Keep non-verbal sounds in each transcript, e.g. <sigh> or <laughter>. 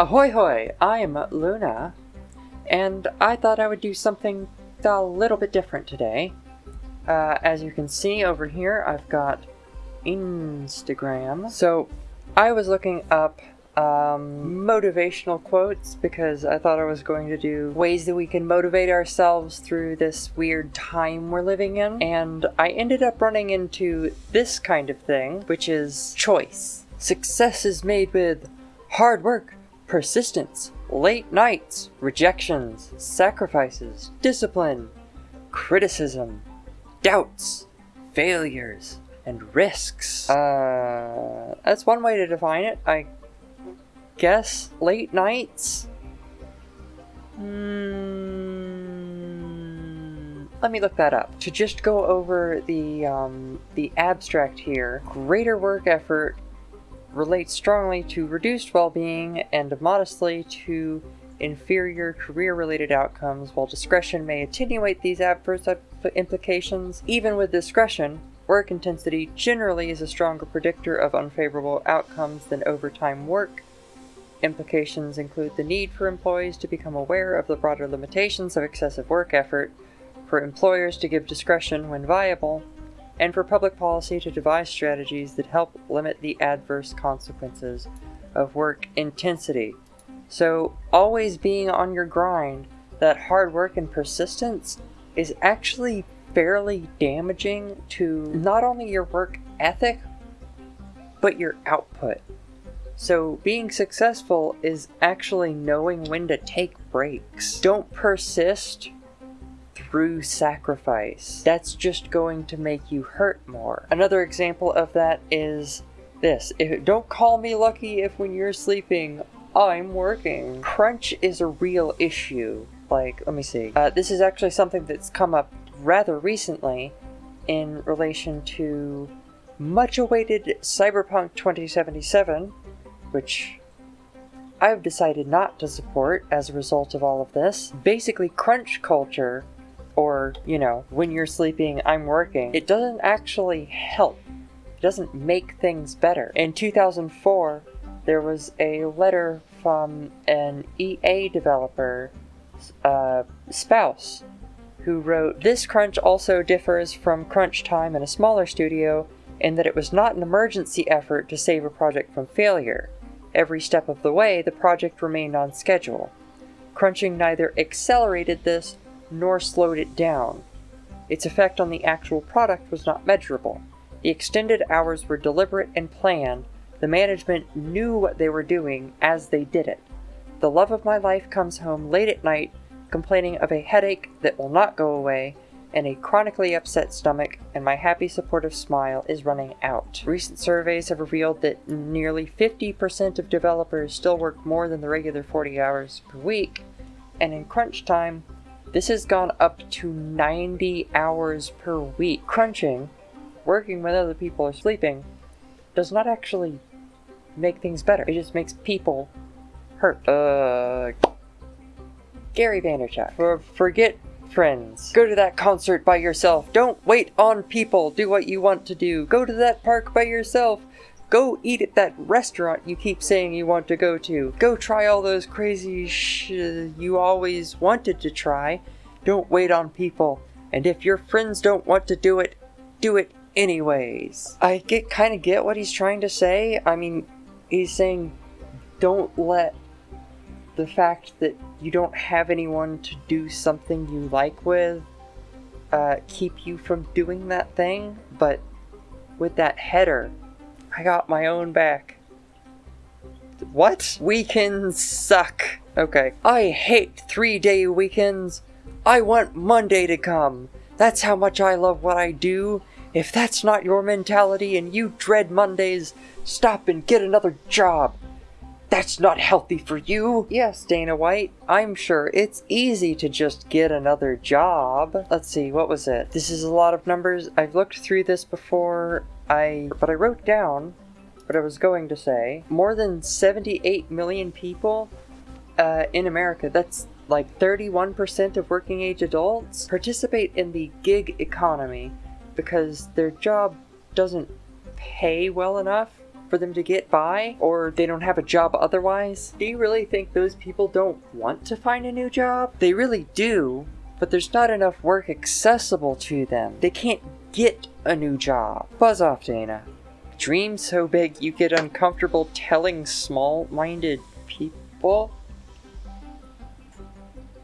Ahoy hoy, I'm Luna, and I thought I would do something a little bit different today. Uh, as you can see over here, I've got Instagram. So I was looking up um, motivational quotes because I thought I was going to do ways that we can motivate ourselves through this weird time we're living in. And I ended up running into this kind of thing, which is choice. Success is made with hard work, persistence, late nights, rejections, sacrifices, discipline, criticism, doubts, failures, and risks. Uh, that's one way to define it. I guess late nights? Hmm, let me look that up. To just go over the, um, the abstract here, greater work effort relates strongly to reduced well-being and modestly to inferior career-related outcomes, while discretion may attenuate these adverse implications. Even with discretion, work intensity generally is a stronger predictor of unfavorable outcomes than overtime work, Implications include the need for employees to become aware of the broader limitations of excessive work effort, for employers to give discretion when viable, and for public policy to devise strategies that help limit the adverse consequences of work intensity. So, always being on your grind, that hard work and persistence is actually fairly damaging to not only your work ethic, but your output. So being successful is actually knowing when to take breaks. Don't persist through sacrifice. That's just going to make you hurt more. Another example of that is this. If, don't call me lucky if when you're sleeping, I'm working. Crunch is a real issue. Like, let me see. Uh, this is actually something that's come up rather recently in relation to much awaited Cyberpunk 2077, which I've decided not to support as a result of all of this. Basically, crunch culture, or, you know, when you're sleeping, I'm working, it doesn't actually help. It doesn't make things better. In 2004, there was a letter from an EA developer, uh, spouse, who wrote, This crunch also differs from crunch time in a smaller studio in that it was not an emergency effort to save a project from failure. Every step of the way, the project remained on schedule. Crunching neither accelerated this nor slowed it down. Its effect on the actual product was not measurable. The extended hours were deliberate and planned. The management knew what they were doing as they did it. The love of my life comes home late at night, complaining of a headache that will not go away, and a chronically upset stomach, and my happy supportive smile is running out. Recent surveys have revealed that nearly 50% of developers still work more than the regular 40 hours per week, and in crunch time, this has gone up to 90 hours per week. Crunching, working when other people are sleeping, does not actually make things better. It just makes people hurt. Uh, Gary Vaynerchuk. For, forget friends. Go to that concert by yourself. Don't wait on people. Do what you want to do. Go to that park by yourself. Go eat at that restaurant you keep saying you want to go to. Go try all those crazy sh you always wanted to try. Don't wait on people. And if your friends don't want to do it, do it anyways. I get kind of get what he's trying to say. I mean, he's saying don't let the fact that you don't have anyone to do something you like with uh, keep you from doing that thing, but with that header, I got my own back. What? Weekends suck. Okay. I hate three-day weekends. I want Monday to come. That's how much I love what I do. If that's not your mentality and you dread Mondays, stop and get another job. That's not healthy for you! Yes, Dana White, I'm sure it's easy to just get another job. Let's see, what was it? This is a lot of numbers. I've looked through this before, I but I wrote down what I was going to say. More than 78 million people uh, in America, that's like 31% of working age adults, participate in the gig economy because their job doesn't pay well enough for them to get by or they don't have a job otherwise. Do you really think those people don't want to find a new job? They really do, but there's not enough work accessible to them. They can't get a new job. Buzz off, Dana. Dream so big you get uncomfortable telling small-minded people?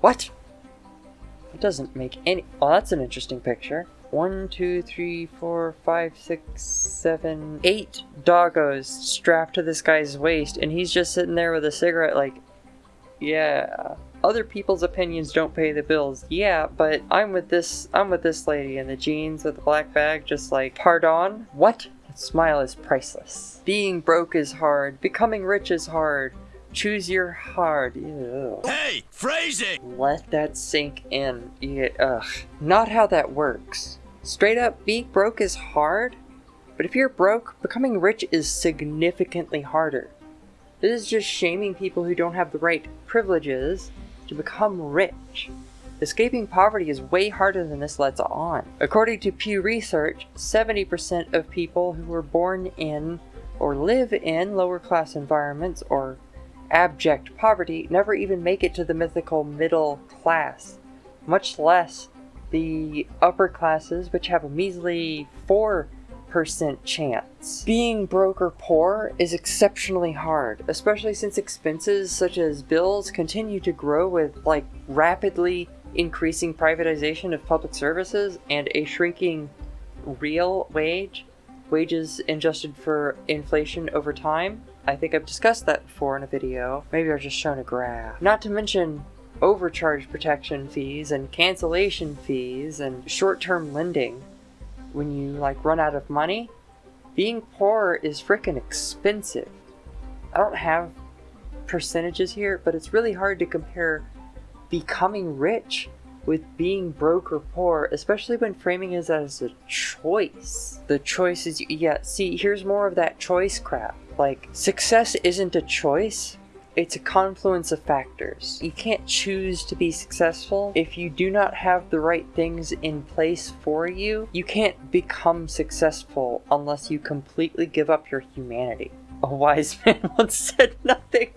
What? It doesn't make any- oh, that's an interesting picture. One, two, three, four, five, six, seven, eight doggos strapped to this guy's waist, and he's just sitting there with a cigarette like, yeah. Other people's opinions don't pay the bills. Yeah, but I'm with this I'm with this lady in the jeans with the black bag just like pardon? What? That smile is priceless. Being broke is hard. Becoming rich is hard. Choose your hard. Ew. Hey, phrasing! Let that sink in. Yeah, ugh. Not how that works. Straight up, being broke is hard, but if you're broke, becoming rich is significantly harder. This is just shaming people who don't have the right privileges to become rich. Escaping poverty is way harder than this lets on. According to Pew Research, 70% of people who were born in or live in lower class environments or abject poverty never even make it to the mythical middle class, much less the upper classes, which have a measly 4% chance. Being broke or poor is exceptionally hard, especially since expenses such as bills continue to grow with like rapidly increasing privatization of public services and a shrinking real wage, wages adjusted for inflation over time. I think I've discussed that before in a video. Maybe I've just shown a graph. Not to mention overcharge protection fees and cancellation fees and short-term lending. When you like run out of money, being poor is freaking expensive. I don't have percentages here, but it's really hard to compare becoming rich with being broke or poor, especially when framing it as a choice. The choice is, yeah, see, here's more of that choice crap. Like, success isn't a choice, it's a confluence of factors. You can't choose to be successful. If you do not have the right things in place for you, you can't become successful unless you completely give up your humanity. A wise <laughs> man once said nothing.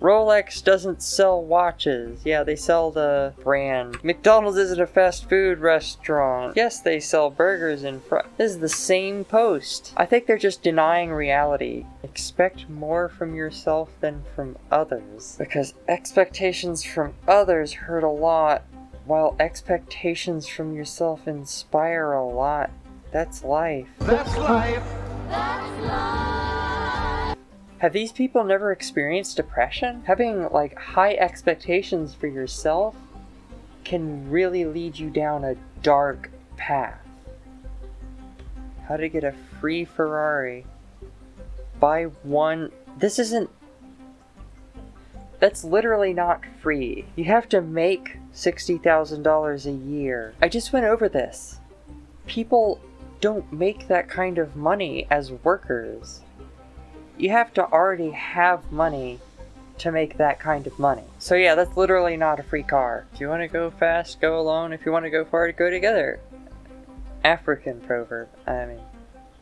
Rolex doesn't sell watches. Yeah, they sell the brand. McDonald's isn't a fast food restaurant. Yes, they sell burgers and fries. This is the same post. I think they're just denying reality. Expect more from yourself than from others. Because expectations from others hurt a lot, while expectations from yourself inspire a lot. That's life. That's life. That's life! Have these people never experienced depression? Having like high expectations for yourself can really lead you down a dark path. How to get a free Ferrari. Buy one. This isn't. That's literally not free. You have to make $60,000 a year. I just went over this. People don't make that kind of money as workers you have to already have money to make that kind of money. So yeah, that's literally not a free car. If you want to go fast, go alone. If you want to go far, go together. African proverb. I mean,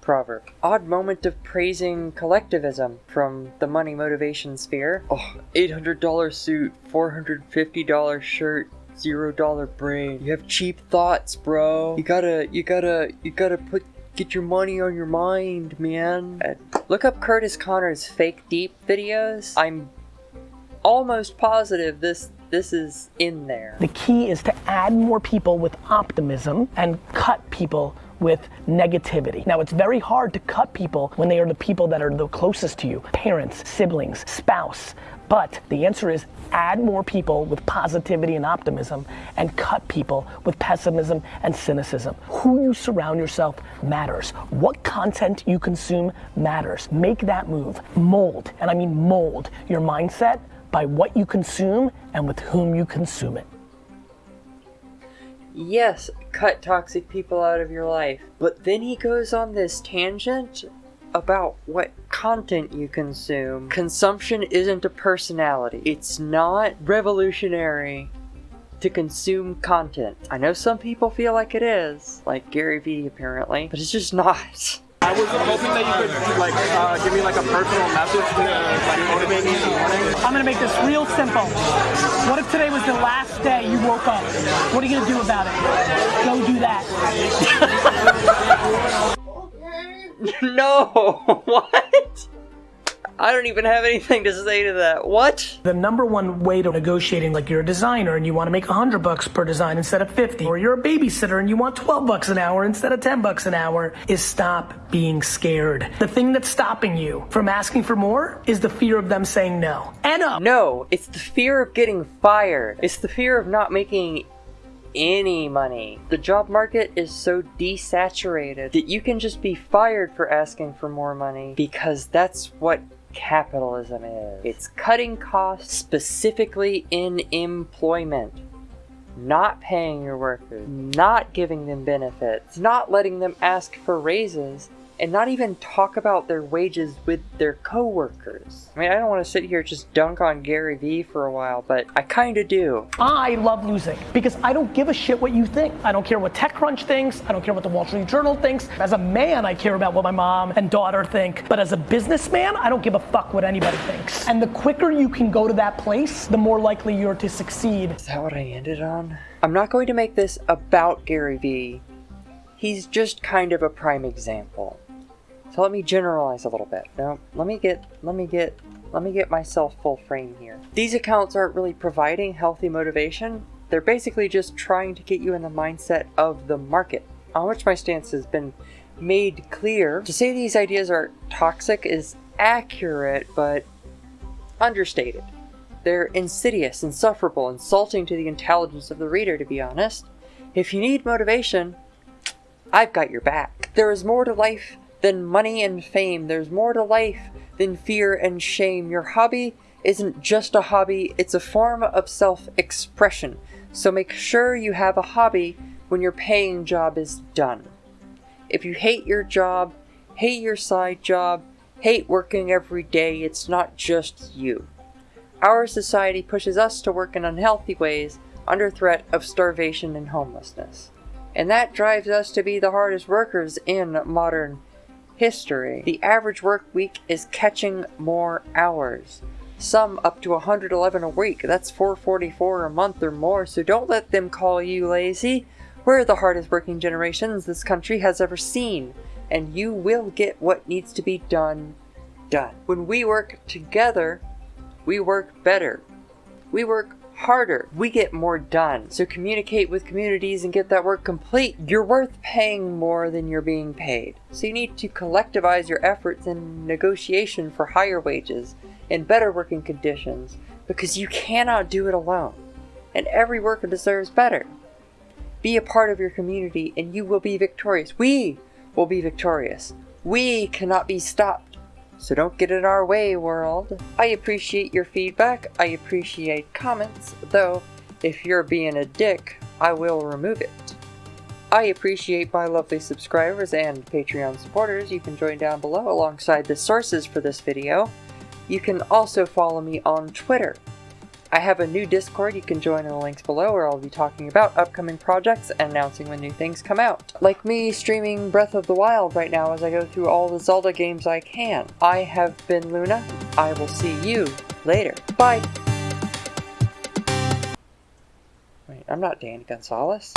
proverb. Odd moment of praising collectivism from the money motivation sphere. Oh, $800 suit, $450 shirt, zero dollar brain. You have cheap thoughts, bro. You gotta, you gotta, you gotta put Get your money on your mind, man. Look up Kurtis Conner's fake deep videos. I'm almost positive this this is in there. The key is to add more people with optimism and cut people with negativity. Now, it's very hard to cut people when they are the people that are the closest to you parents, siblings, spouse. But the answer is add more people with positivity and optimism and cut people with pessimism and cynicism. Who you surround yourself matters. What content you consume matters. Make that move. Mold, and I mean mold, your mindset by what you consume and with whom you consume it. Yes, cut toxic people out of your life. But then he goes on this tangent about what content you consume. Consumption isn't a personality. It's not revolutionary to consume content. I know some people feel like it is, like Gary Vee apparently, but it's just not. I was hoping that you could like uh, give me like a personal message to like motivate me in the morning. I'm gonna make this real simple. What if today was the last day you woke up? What are you gonna do about it? Go do that. <laughs> <laughs> no! <laughs> what? I don't even have anything to say to that. What? The number one way to negotiating, like you're a designer and you want to make 100 bucks per design instead of 50, or you're a babysitter and you want 12 bucks an hour instead of 10 bucks an hour, is stop being scared. The thing that's stopping you from asking for more is the fear of them saying no. And up. No, it's the fear of getting fired. It's the fear of not making any money. The job market is so desaturated that you can just be fired for asking for more money because that's what capitalism is. It's cutting costs specifically in employment. Not paying your workers, not giving them benefits, not letting them ask for raises, and not even talk about their wages with their coworkers. I mean, I don't want to sit here just dunk on Gary Vee for a while, but I kind of do. I love losing because I don't give a shit what you think. I don't care what TechCrunch thinks. I don't care what the Wall Street Journal thinks. As a man, I care about what my mom and daughter think. But as a businessman, I don't give a fuck what anybody thinks. And the quicker you can go to that place, the more likely you're to succeed. Is that what I ended on? I'm not going to make this about Gary Vee. He's just kind of a prime example. So let me generalize a little bit. Now, let me get, let me get, let me get myself full frame here. These accounts aren't really providing healthy motivation. They're basically just trying to get you in the mindset of the market, on which my stance has been made clear. To say these ideas are toxic is accurate, but understated. They're insidious, insufferable, insulting to the intelligence of the reader, to be honest. If you need motivation, I've got your back. There is more to life than money and fame. There's more to life than fear and shame. Your hobby isn't just a hobby, it's a form of self-expression. So make sure you have a hobby when your paying job is done. If you hate your job, hate your side job, hate working every day, it's not just you. Our society pushes us to work in unhealthy ways under threat of starvation and homelessness. And that drives us to be the hardest workers in modern history. The average work week is catching more hours. Some up to 111 a week. That's 444 a month or more, so don't let them call you lazy. We're the hardest working generations this country has ever seen, and you will get what needs to be done, done. When we work together, we work better. We work harder. We get more done. So communicate with communities and get that work complete. You're worth paying more than you're being paid. So you need to collectivize your efforts in negotiation for higher wages and better working conditions because you cannot do it alone. And every worker deserves better. Be a part of your community and you will be victorious. We will be victorious. We cannot be stopped so don't get in our way, world. I appreciate your feedback, I appreciate comments, though if you're being a dick, I will remove it. I appreciate my lovely subscribers and Patreon supporters. You can join down below alongside the sources for this video. You can also follow me on Twitter I have a new Discord you can join in the links below where I'll be talking about upcoming projects and announcing when new things come out. Like me streaming Breath of the Wild right now as I go through all the Zelda games I can. I have been Luna. I will see you later. Bye! Wait, I'm not Dan Gonzalez.